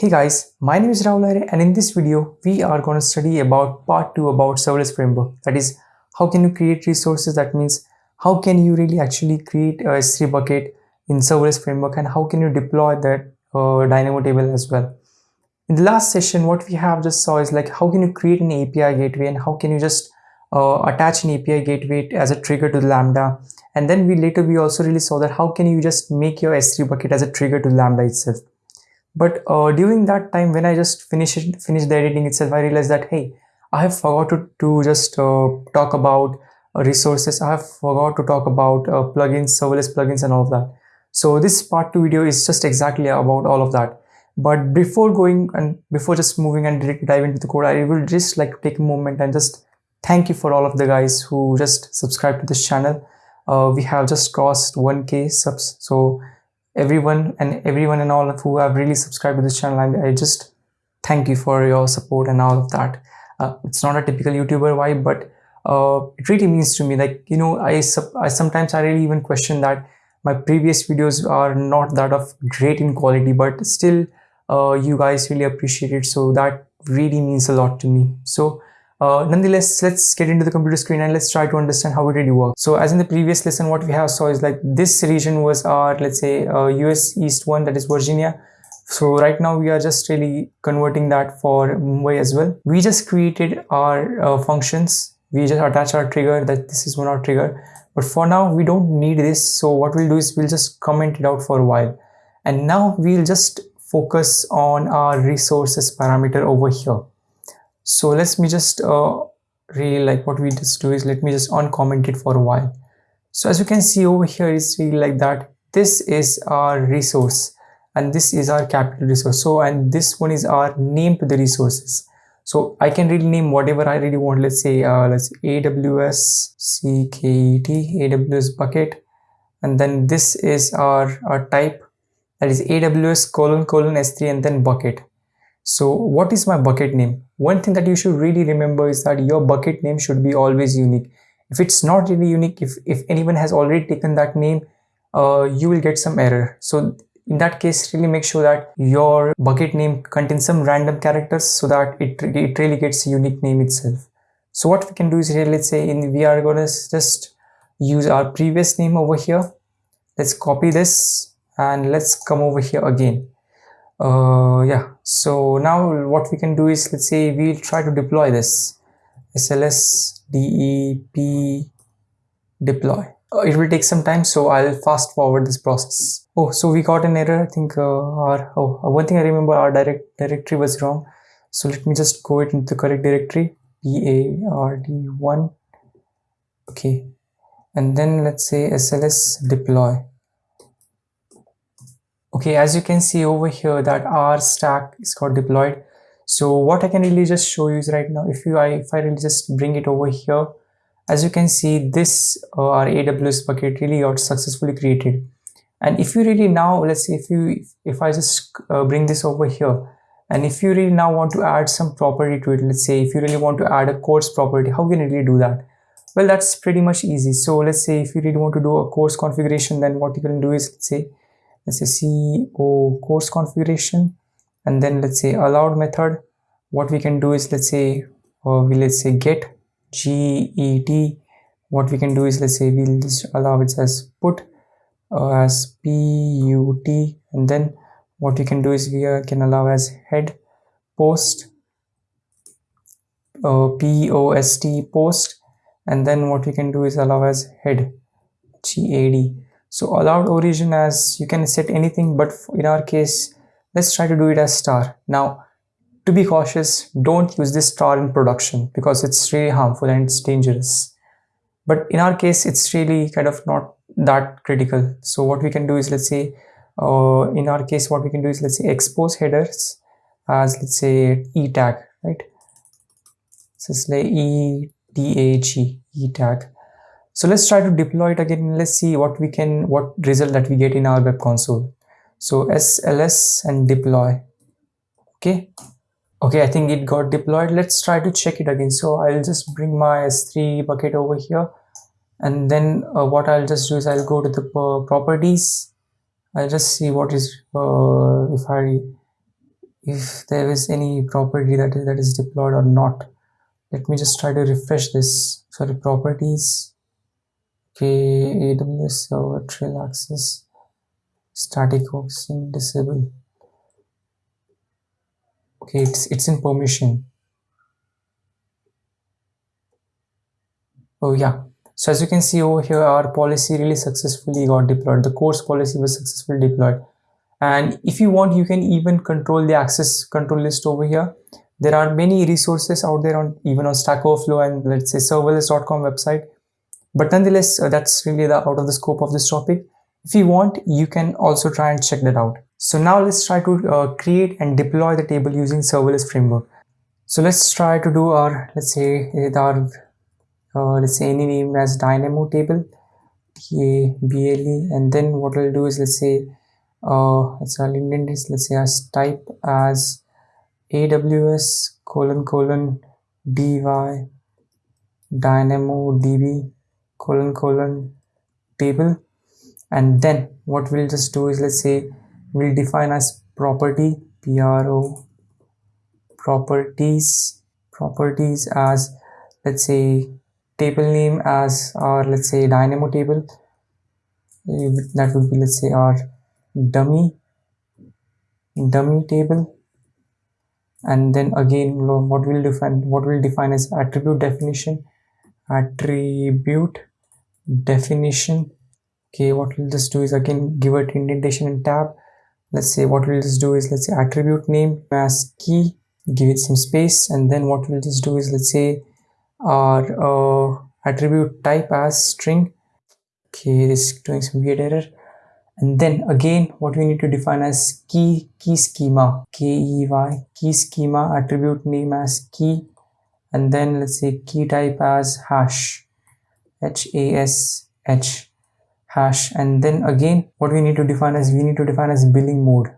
Hey guys, my name is Rahul Aire and in this video we are going to study about part 2 about serverless framework. That is how can you create resources? That means how can you really actually create a S3 bucket in serverless framework and how can you deploy that uh, dynamo table as well. In the last session what we have just saw is like how can you create an API gateway and how can you just uh, attach an API gateway as a trigger to Lambda? And then we later we also really saw that how can you just make your S3 bucket as a trigger to Lambda itself but uh, during that time when i just finished finished the editing itself i realized that hey i have forgot to, to just uh, talk about uh, resources. I have forgot to talk about uh, plugins serverless plugins and all of that. So this part two video is just exactly about all of that. But before going and before just moving and dive into the code i will just like take a moment and just thank you for all of the guys who just subscribe to this channel. Uh, we have just crossed 1k subs. So everyone and everyone and all of who have really subscribed to this channel I, I just thank you for your support and all of that. Uh, it's not a typical youtuber vibe but uh, it really means to me like you know I, I sometimes I really even question that my previous videos are not that of great in quality but still uh, you guys really appreciate it. So that really means a lot to me. So uh, nonetheless, let's get into the computer screen and let's try to understand how it really works. So as in the previous lesson, what we have saw is like this region was our, let's say, uh, US East one, that is Virginia. So right now we are just really converting that for Mumbai as well. We just created our uh, functions. We just attach our trigger that this is one our trigger. But for now, we don't need this. So what we'll do is we'll just comment it out for a while. And now we'll just focus on our resources parameter over here so let me just uh, really like what we just do is let me just uncomment it for a while. So as you can see over here is really like that. This is our resource and this is our capital resource. So and this one is our name to the resources. So i can really name whatever i really want. Let's say uh, let's say aws cket aws bucket. And then this is our, our type. That is aws colon colon s3 and then bucket so what is my bucket name? One thing that you should really remember is that your bucket name should be always unique. If it's not really unique, if, if anyone has already taken that name, uh, you will get some error. So in that case, really make sure that your bucket name contains some random characters so that it, it really gets a unique name itself. So what we can do is here, let's say in we are going to just use our previous name over here. Let's copy this and let's come over here again uh, yeah. So now what we can do is let's say we'll try to deploy this. Sls dep deploy. Uh, it will take some time so i'll fast forward this process. Oh so we got an error i think uh, our oh uh, one thing i remember our direct directory was wrong. So let me just go it into the correct directory bard1 okay. And then let's say sls deploy okay as you can see over here that our stack is got deployed. So what i can really just show you is right now if you i if i really just bring it over here as you can see this uh, our aws bucket really got successfully created. And if you really now let's say if you if i just uh, bring this over here and if you really now want to add some property to it let's say if you really want to add a CORS property how can you really do that? Well that's pretty much easy. So let's say if you really want to do a CORS configuration then what you can do is let's say let's say co CORS configuration and then let's say allowed method. What we can do is let's say uh, we let's say get get what we can do is let's say we'll allow it as put uh, as put and then what we can do is we uh, can allow as head post uh, post post. And then what we can do is allow as head gad so allowed origin as you can set anything but in our case let's try to do it as star. Now to be cautious don't use this star in production because it's really harmful and it's dangerous. But in our case it's really kind of not that critical. So what we can do is let's say uh, in our case what we can do is let's say expose headers as let's say e tag right? So it's like e tag e tag so let's try to deploy it again. Let's see what we can what result that we get in our web console. So sls and deploy. Okay. Okay i think it got deployed. Let's try to check it again. So i'll just bring my s3 bucket over here. And then uh, what i'll just do is i'll go to the uh, properties. I'll just see what is uh, if i if there is any property that is, that is deployed or not. Let me just try to refresh this. Sorry properties aws server trail access static hosting disable. Okay it's it's in permission. Oh yeah. So as you can see over here our policy really successfully got deployed. The CORS policy was successfully deployed. And if you want you can even control the access control list over here. There are many resources out there on even on stack overflow and let's say serverless.com website but nonetheless uh, that's really the out of the scope of this topic. If you want you can also try and check that out. So now let's try to uh, create and deploy the table using serverless framework. So let's try to do our let's say our uh, let's say any name as dynamo table ble and then what we'll do is let's say uh, let's say indent is let's say as type as aws colon colon dy dynamo db colon colon table. And then what we'll just do is let's say we'll define as property pro properties properties as let's say table name as our let's say dynamo table. That would be let's say our dummy dummy table. And then again what we'll define what we'll define as attribute definition attribute definition. Okay what we'll just do is again give it indentation and tab. Let's say what we'll just do is let's say attribute name as key give it some space and then what we'll just do is let's say our uh, attribute type as string. Okay this is doing some weird error. And then again what we need to define as key key schema. K-e-y key schema attribute name as key and then let's say key type as hash h-a-s-h hash. And then again what we need to define as we need to define as billing mode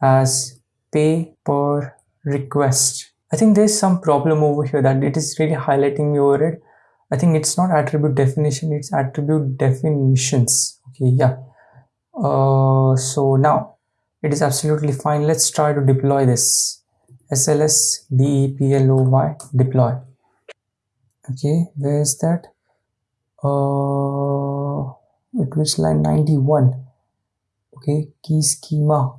as pay per request. I think there's some problem over here that it is really highlighting over it. I think it's not attribute definition it's attribute definitions. Okay yeah. Uh, so now it is absolutely fine. Let's try to deploy this. Sls deploy deploy. Okay where is that uh it was line 91 okay key schema.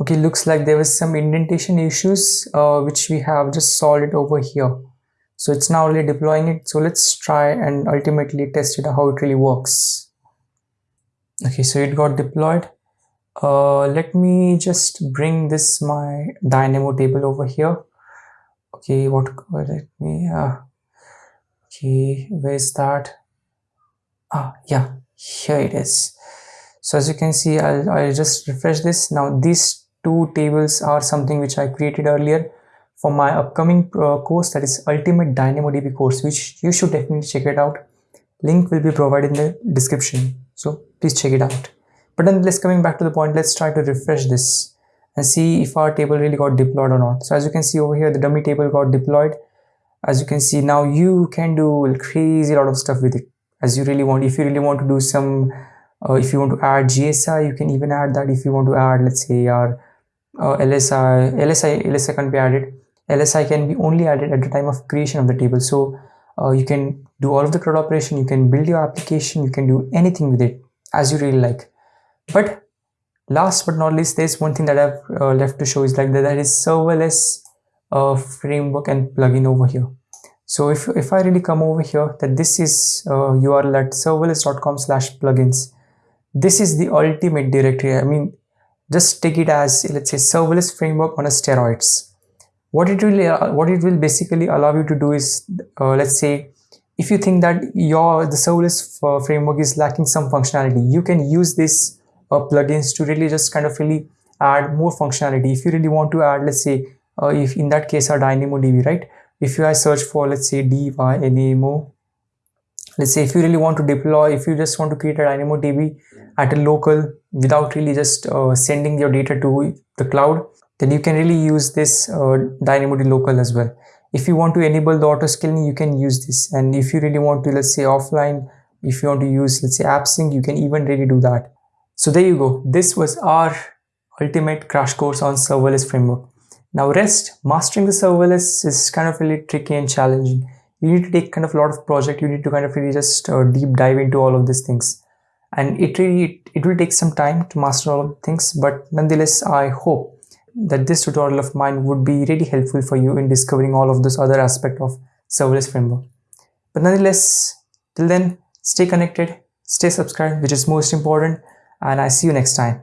Okay looks like there was some indentation issues uh, which we have just solved it over here. So it's now really deploying it. So let's try and ultimately test it how it really works. Okay so it got deployed uh, let me just bring this my dynamo table over here. Okay what let me uh, okay where's that? Ah yeah here it is. So as you can see I'll, I'll just refresh this. Now these two tables are something which I created earlier for my upcoming uh, course that is Ultimate DynamoDB course which you should definitely check it out. Link will be provided in the description. So please check it out. But then let's coming back to the point let's try to refresh this and see if our table really got deployed or not. So as you can see over here the dummy table got deployed. As you can see now you can do crazy lot of stuff with it as you really want if you really want to do some uh, if you want to add GSI you can even add that if you want to add let's say our uh, LSI, LSI, LSI can be added. LSI can be only added at the time of creation of the table. So uh, you can do all of the CRUD operation, you can build your application, you can do anything with it as you really like. But last but not least, there's one thing that I've uh, left to show is like that, that is serverless uh, framework and plugin over here. So if, if I really come over here, that this is URL uh, at serverless.com slash plugins. This is the ultimate directory. I mean, just take it as let's say serverless framework on a steroids what it will uh, what it will basically allow you to do is uh, let's say if you think that your the serverless uh, framework is lacking some functionality you can use this uh, plugins to really just kind of really add more functionality. If you really want to add let's say uh, if in that case our dynamodb right? If you I search for let's say dynamo let's say if you really want to deploy if you just want to create a dynamodb at a local without really just uh, sending your data to the cloud then you can really use this uh, DynamoDB local as well. If you want to enable the auto scaling you can use this. And if you really want to let's say offline if you want to use let's say AppSync you can even really do that so there you go. This was our ultimate crash course on serverless framework. Now rest mastering the serverless is kind of really tricky and challenging. You need to take kind of a lot of project. You need to kind of really just uh, deep dive into all of these things. And it really it, it will take some time to master all of the things but nonetheless i hope that this tutorial of mine would be really helpful for you in discovering all of this other aspect of serverless framework. But nonetheless till then stay connected stay subscribed which is most important and i see you next time